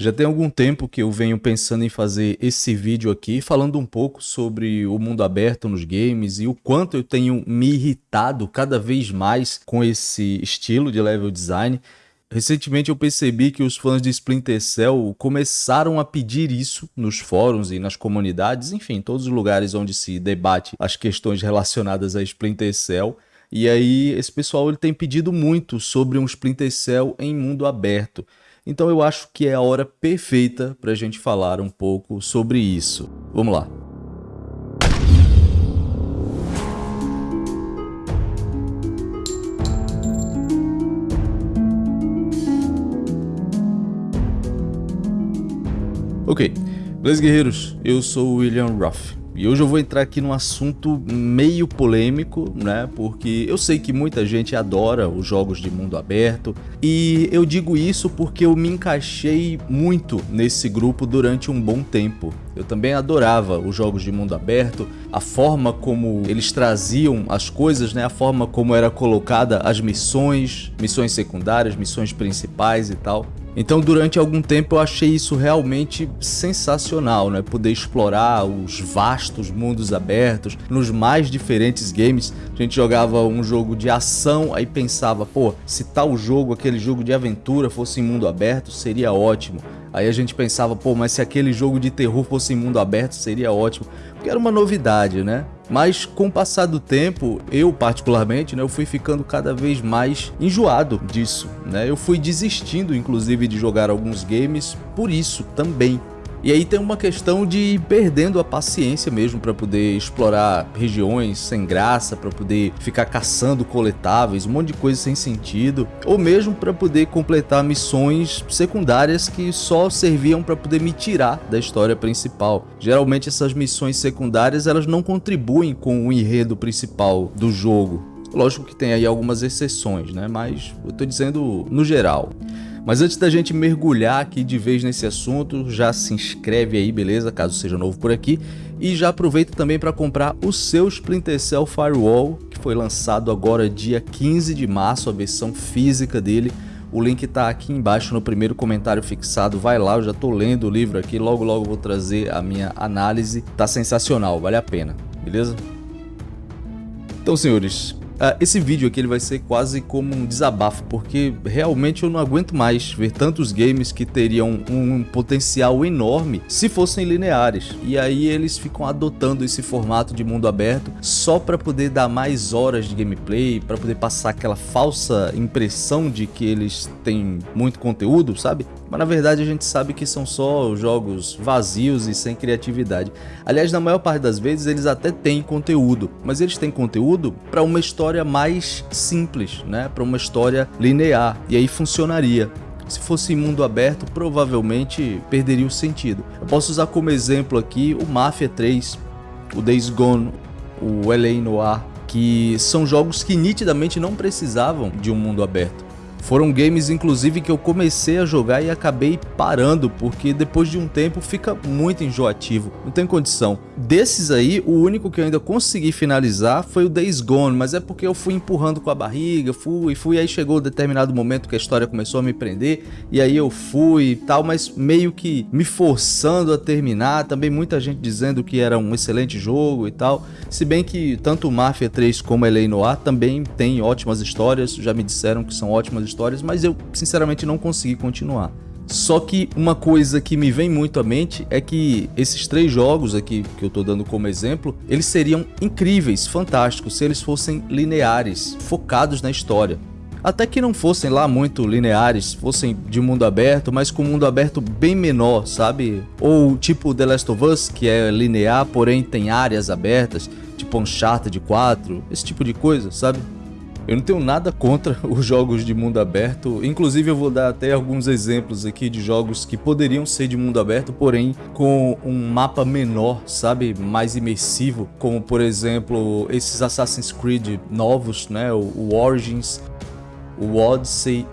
Já tem algum tempo que eu venho pensando em fazer esse vídeo aqui, falando um pouco sobre o mundo aberto nos games e o quanto eu tenho me irritado cada vez mais com esse estilo de level design. Recentemente eu percebi que os fãs de Splinter Cell começaram a pedir isso nos fóruns e nas comunidades, enfim, todos os lugares onde se debate as questões relacionadas a Splinter Cell. E aí esse pessoal ele tem pedido muito sobre um Splinter Cell em mundo aberto. Então eu acho que é a hora perfeita para a gente falar um pouco sobre isso. Vamos lá. Ok, beleza guerreiros, eu sou o William Ruff. E hoje eu vou entrar aqui num assunto meio polêmico, né? Porque eu sei que muita gente adora os jogos de mundo aberto e eu digo isso porque eu me encaixei muito nesse grupo durante um bom tempo. Eu também adorava os jogos de mundo aberto, a forma como eles traziam as coisas, né? A forma como era colocada as missões, missões secundárias, missões principais e tal. Então durante algum tempo eu achei isso realmente sensacional, né? Poder explorar os vastos mundos abertos nos mais diferentes games. A gente jogava um jogo de ação, aí pensava, pô, se tal jogo, aquele jogo de aventura fosse em mundo aberto, seria ótimo. Aí a gente pensava, pô, mas se aquele jogo de terror fosse em mundo aberto, seria ótimo. Porque era uma novidade, né? Mas com o passar do tempo, eu particularmente, né, eu fui ficando cada vez mais enjoado disso, né? Eu fui desistindo, inclusive, de jogar alguns games por isso também. E aí tem uma questão de ir perdendo a paciência mesmo para poder explorar regiões sem graça, para poder ficar caçando coletáveis, um monte de coisa sem sentido, ou mesmo para poder completar missões secundárias que só serviam para poder me tirar da história principal. Geralmente essas missões secundárias elas não contribuem com o enredo principal do jogo. Lógico que tem aí algumas exceções, né? Mas eu tô dizendo no geral. Mas antes da gente mergulhar aqui de vez nesse assunto, já se inscreve aí, beleza? Caso seja novo por aqui. E já aproveita também para comprar o seu Splinter Cell Firewall, que foi lançado agora dia 15 de março, a versão física dele. O link está aqui embaixo no primeiro comentário fixado, vai lá, eu já estou lendo o livro aqui, logo logo vou trazer a minha análise. Tá sensacional, vale a pena, beleza? Então senhores, Uh, esse vídeo aqui ele vai ser quase como um desabafo, porque realmente eu não aguento mais ver tantos games que teriam um potencial enorme se fossem lineares. E aí eles ficam adotando esse formato de mundo aberto só para poder dar mais horas de gameplay, para poder passar aquela falsa impressão de que eles têm muito conteúdo, sabe? Mas na verdade a gente sabe que são só jogos vazios e sem criatividade. Aliás, na maior parte das vezes eles até têm conteúdo, mas eles têm conteúdo para uma história mais simples, né? Para uma história linear, e aí funcionaria. Se fosse mundo aberto, provavelmente perderia o sentido. Eu posso usar como exemplo aqui o Mafia 3, o Days Gone, o LA Noir, que são jogos que nitidamente não precisavam de um mundo aberto. Foram games inclusive que eu comecei a jogar e acabei parando, porque depois de um tempo fica muito enjoativo, não tem condição. Desses aí, o único que eu ainda consegui finalizar foi o Days Gone, mas é porque eu fui empurrando com a barriga, fui, fui, aí chegou um determinado momento que a história começou a me prender, e aí eu fui e tal, mas meio que me forçando a terminar, também muita gente dizendo que era um excelente jogo e tal, se bem que tanto Mafia 3 como LA Noir também tem ótimas histórias, já me disseram que são ótimas histórias, histórias, mas eu sinceramente não consegui continuar. Só que uma coisa que me vem muito à mente é que esses três jogos aqui que eu tô dando como exemplo, eles seriam incríveis, fantásticos, se eles fossem lineares, focados na história. Até que não fossem lá muito lineares, fossem de mundo aberto, mas com mundo aberto bem menor, sabe? Ou tipo The Last of Us, que é linear, porém tem áreas abertas, tipo Uncharted 4, esse tipo de coisa, sabe? Eu não tenho nada contra os jogos de mundo aberto, inclusive eu vou dar até alguns exemplos aqui de jogos que poderiam ser de mundo aberto, porém com um mapa menor, sabe, mais imersivo, como por exemplo esses Assassin's Creed novos, né, o Origins, o Odyssey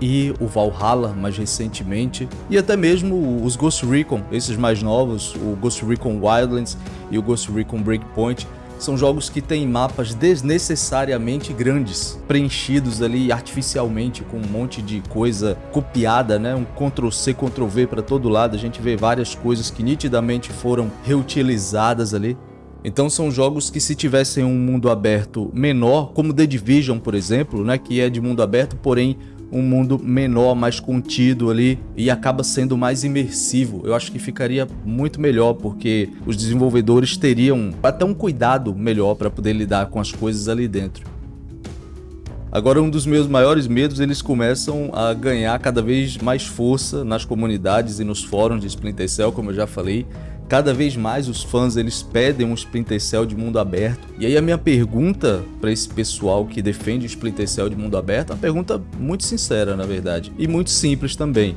e o Valhalla mais recentemente, e até mesmo os Ghost Recon, esses mais novos, o Ghost Recon Wildlands e o Ghost Recon Breakpoint, são jogos que têm mapas desnecessariamente grandes, preenchidos ali artificialmente com um monte de coisa copiada, né? Um Ctrl C, Ctrl V para todo lado. A gente vê várias coisas que nitidamente foram reutilizadas ali. Então são jogos que se tivessem um mundo aberto menor, como The Division, por exemplo, né, que é de mundo aberto, porém um mundo menor, mais contido ali e acaba sendo mais imersivo. Eu acho que ficaria muito melhor porque os desenvolvedores teriam até um cuidado melhor para poder lidar com as coisas ali dentro. Agora um dos meus maiores medos, eles começam a ganhar cada vez mais força nas comunidades e nos fóruns de Splinter Cell, como eu já falei, Cada vez mais os fãs eles pedem um Splinter Cell de mundo aberto. E aí a minha pergunta para esse pessoal que defende o Splinter Cell de mundo aberto, é uma pergunta muito sincera, na verdade, e muito simples também.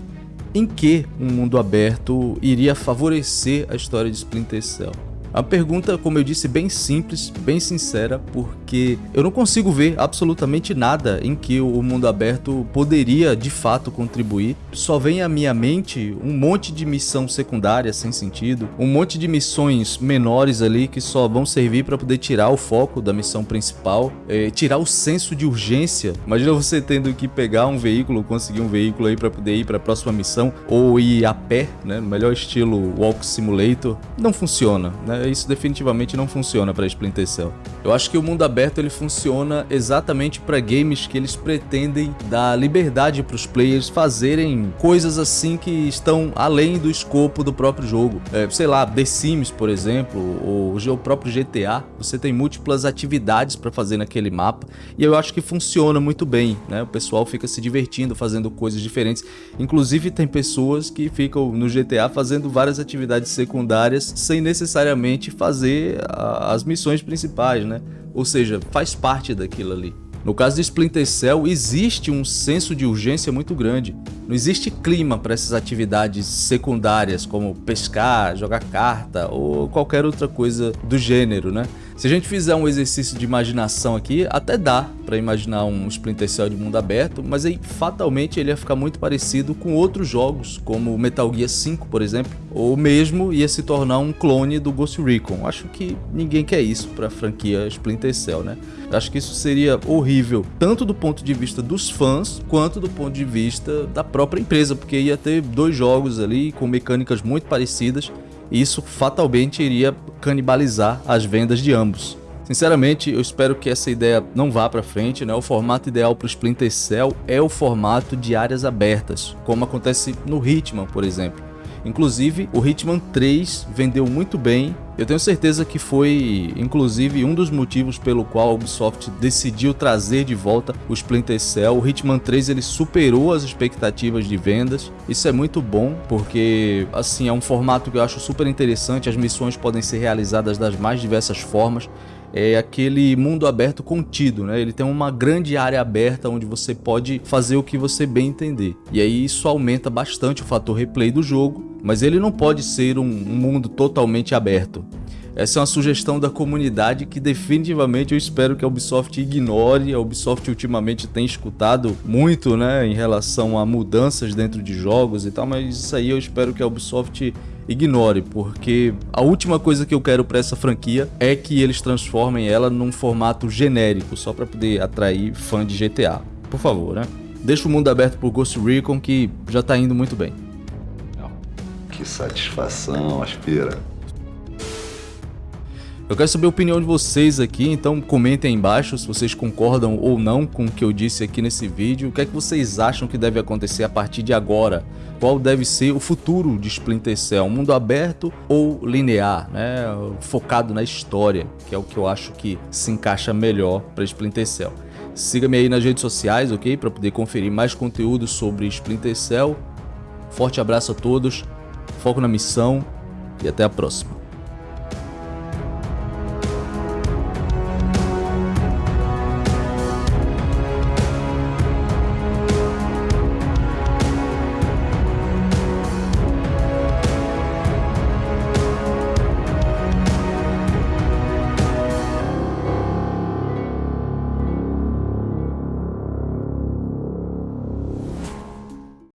Em que um mundo aberto iria favorecer a história de Splinter Cell? A pergunta, como eu disse, bem simples, bem sincera, porque eu não consigo ver absolutamente nada em que o mundo aberto poderia de fato contribuir. Só vem à minha mente um monte de missão secundária sem sentido, um monte de missões menores ali que só vão servir para poder tirar o foco da missão principal, é, tirar o senso de urgência. Imagina você tendo que pegar um veículo, conseguir um veículo aí para poder ir para a próxima missão ou ir a pé, né, no melhor estilo Walk Simulator. Não funciona, né? Isso definitivamente não funciona para Splinter Cell. Eu acho que o mundo aberto ele funciona exatamente para games que eles pretendem dar liberdade para os players fazerem coisas assim que estão além do escopo do próprio jogo. É, sei lá, The Sims, por exemplo, ou o próprio GTA, você tem múltiplas atividades para fazer naquele mapa e eu acho que funciona muito bem, né? O pessoal fica se divertindo fazendo coisas diferentes. Inclusive tem pessoas que ficam no GTA fazendo várias atividades secundárias sem necessariamente fazer a, as missões principais, né? Ou seja, faz parte daquilo ali. No caso de Splinter Cell, existe um senso de urgência muito grande. Não existe clima para essas atividades secundárias, como pescar, jogar carta ou qualquer outra coisa do gênero, né? Se a gente fizer um exercício de imaginação aqui, até dá para imaginar um Splinter Cell de mundo aberto, mas aí fatalmente ele ia ficar muito parecido com outros jogos, como Metal Gear 5, por exemplo, ou mesmo ia se tornar um clone do Ghost Recon. Acho que ninguém quer isso para a franquia Splinter Cell, né? Acho que isso seria horrível, tanto do ponto de vista dos fãs, quanto do ponto de vista da própria empresa, porque ia ter dois jogos ali com mecânicas muito parecidas isso fatalmente iria canibalizar as vendas de ambos. Sinceramente, eu espero que essa ideia não vá para frente, né? O formato ideal para o Splinter Cell é o formato de áreas abertas, como acontece no Hitman, por exemplo. Inclusive, o Hitman 3 vendeu muito bem. Eu tenho certeza que foi, inclusive, um dos motivos pelo qual a Ubisoft decidiu trazer de volta o Splinter Cell. O Hitman 3 ele superou as expectativas de vendas. Isso é muito bom, porque assim é um formato que eu acho super interessante. As missões podem ser realizadas das mais diversas formas é aquele mundo aberto contido, né? Ele tem uma grande área aberta onde você pode fazer o que você bem entender. E aí isso aumenta bastante o fator replay do jogo, mas ele não pode ser um, mundo totalmente aberto. Essa é uma sugestão da comunidade que definitivamente eu espero que a Ubisoft ignore. A Ubisoft ultimamente tem escutado muito né, em relação a mudanças dentro de jogos e tal, mas isso aí eu espero que a Ubisoft ignore, porque a última coisa que eu quero para essa franquia é que eles transformem ela num formato genérico, só para poder atrair fã de GTA. Por favor, né? Deixa o mundo aberto pro Ghost Recon que já tá indo muito bem. Que satisfação, Aspira. Eu quero saber a opinião de vocês aqui, então comentem aí embaixo se vocês concordam ou não com o que eu disse aqui nesse vídeo. O que é que vocês acham que deve acontecer a partir de agora? Qual deve ser o futuro de Splinter Cell? Mundo aberto ou linear, né? focado na história, que é o que eu acho que se encaixa melhor para Splinter Cell. Siga-me aí nas redes sociais, ok? Para poder conferir mais conteúdo sobre Splinter Cell. Forte abraço a todos, foco na missão e até a próxima.